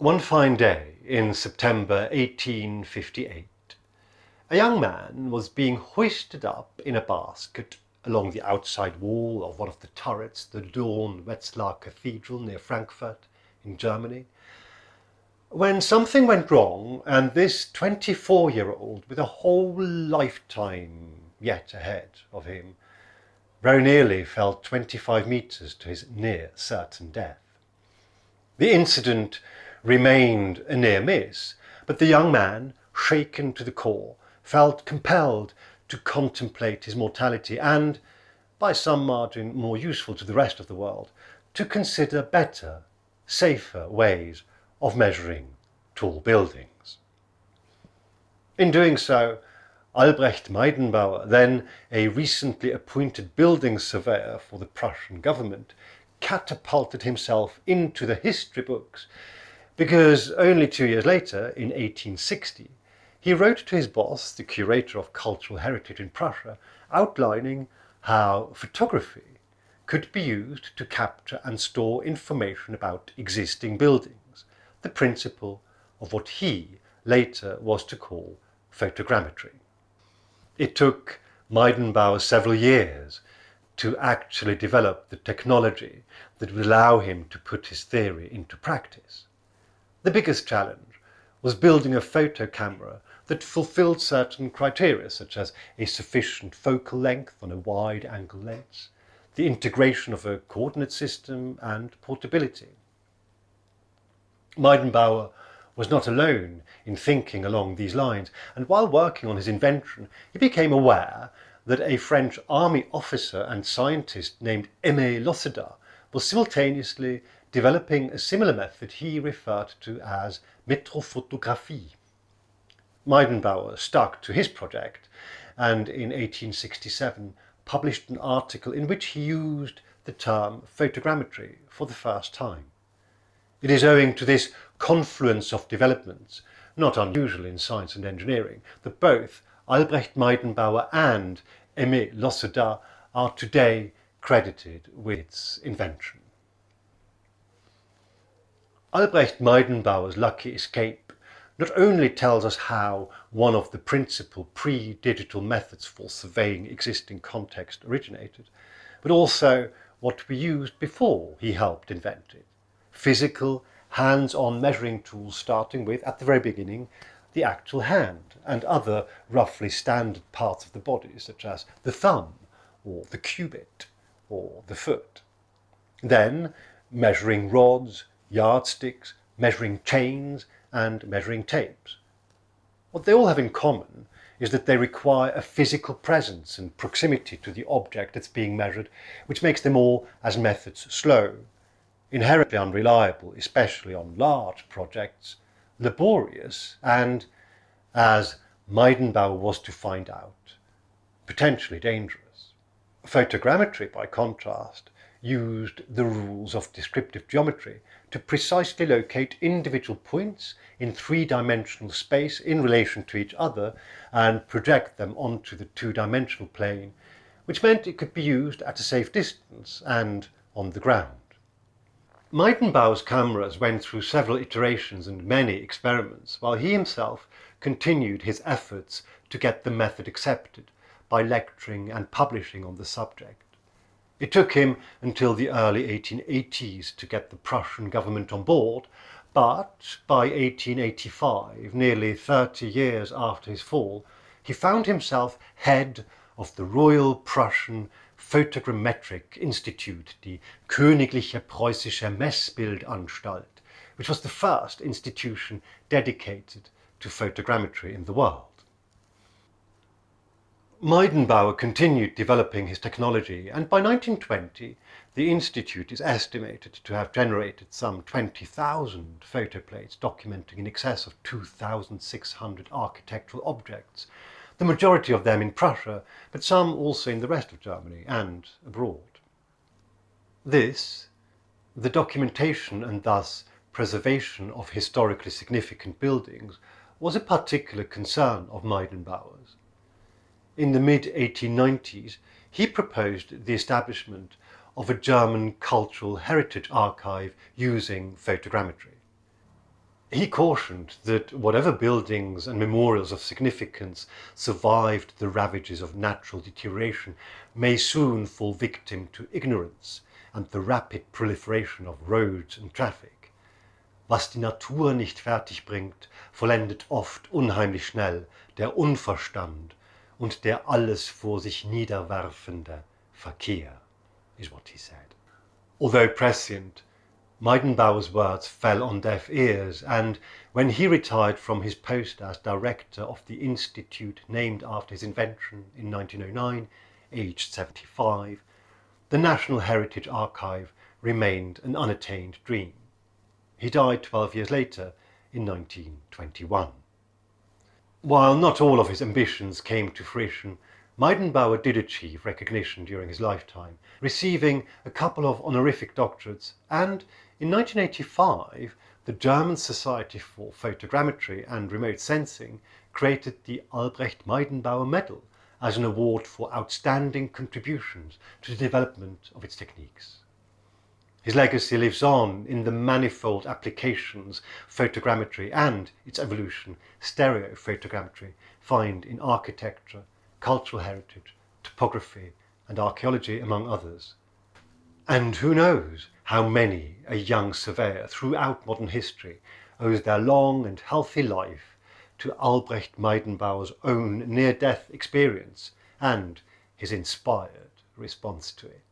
One fine day in September 1858, a young man was being hoisted up in a basket along the outside wall of one of the turrets, the Dom Wetzlar Cathedral near Frankfurt in Germany, when something went wrong and this 24-year-old with a whole lifetime yet ahead of him very nearly fell 25 meters to his near certain death. The incident remained a near miss, but the young man, shaken to the core, felt compelled to contemplate his mortality and, by some margin more useful to the rest of the world, to consider better, safer ways of measuring tall buildings. In doing so, Albrecht Meydenbauer, then a recently appointed building surveyor for the Prussian government, catapulted himself into the history books because only two years later, in 1860, he wrote to his boss, the curator of cultural heritage in Prussia, outlining how photography could be used to capture and store information about existing buildings, the principle of what he later was to call photogrammetry. It took Meydenbauer several years to actually develop the technology that would allow him to put his theory into practice. The biggest challenge was building a photo camera that fulfilled certain criteria such as a sufficient focal length on a wide angle lens, the integration of a coordinate system and portability. Meydenbauer was not alone in thinking along these lines and while working on his invention he became aware that a French army officer and scientist named Aimé Laussedat was simultaneously developing a similar method he referred to as metrophotographie. Meydenbauer stuck to his project and in 1867 published an article in which he used the term photogrammetry for the first time. It is owing to this confluence of developments, not unusual in science and engineering, that both Albrecht Meydenbauer and Aimé Laussedat are today credited with its invention. Albrecht Meydenbauer's lucky escape not only tells us how one of the principal pre-digital methods for surveying existing context originated, but also what we used before he helped invent it. Physical, hands-on measuring tools starting with, at the very beginning, the actual hand and other roughly standard parts of the body, such as the thumb or the cubit or the foot. Then measuring rods, yardsticks, measuring chains, and measuring tapes. What they all have in common is that they require a physical presence and proximity to the object that's being measured, which makes them all, as methods, slow, inherently unreliable, especially on large projects, laborious, and, as Meydenbauer was to find out, potentially dangerous. Photogrammetry, by contrast, used the rules of descriptive geometry to precisely locate individual points in three-dimensional space in relation to each other and project them onto the two-dimensional plane, which meant it could be used at a safe distance and on the ground. Meydenbauer's cameras went through several iterations and many experiments, while he himself continued his efforts to get the method accepted by lecturing and publishing on the subject. It took him until the early 1880s to get the Prussian government on board, but by 1885, nearly 30 years after his fall, he found himself head of the Royal Prussian Photogrammetric Institute, the Königliche Preußische Messbildanstalt, which was the first institution dedicated to photogrammetry in the world. Meydenbauer continued developing his technology and by 1920 the Institute is estimated to have generated some 20,000 photoplates documenting in excess of 2,600 architectural objects, the majority of them in Prussia, but some also in the rest of Germany and abroad. This, the documentation and thus preservation of historically significant buildings, was a particular concern of Meydenbauer's in the mid-1890s, he proposed the establishment of a German cultural heritage archive using photogrammetry. He cautioned that whatever buildings and memorials of significance survived the ravages of natural deterioration may soon fall victim to ignorance and the rapid proliferation of roads and traffic. Was die Natur nicht fertig bringt, vollendet oft unheimlich schnell der Unverstand und der alles vor sich niederwerfende Verkehr, is what he said. Although prescient, Meydenbauer's words fell on deaf ears, and when he retired from his post as director of the institute named after his invention in 1909, aged 75, the National Heritage Archive remained an unattained dream. He died 12 years later in 1921. While not all of his ambitions came to fruition, Meydenbauer did achieve recognition during his lifetime, receiving a couple of honorific doctorates and in 1985 the German Society for Photogrammetry and Remote Sensing created the Albrecht Meydenbauer Medal as an award for outstanding contributions to the development of its techniques. His legacy lives on in the manifold applications photogrammetry and its evolution, stereophotogrammetry, find in architecture, cultural heritage, topography, and archaeology, among others. And who knows how many a young surveyor throughout modern history owes their long and healthy life to Albrecht Meydenbauer's own near-death experience and his inspired response to it.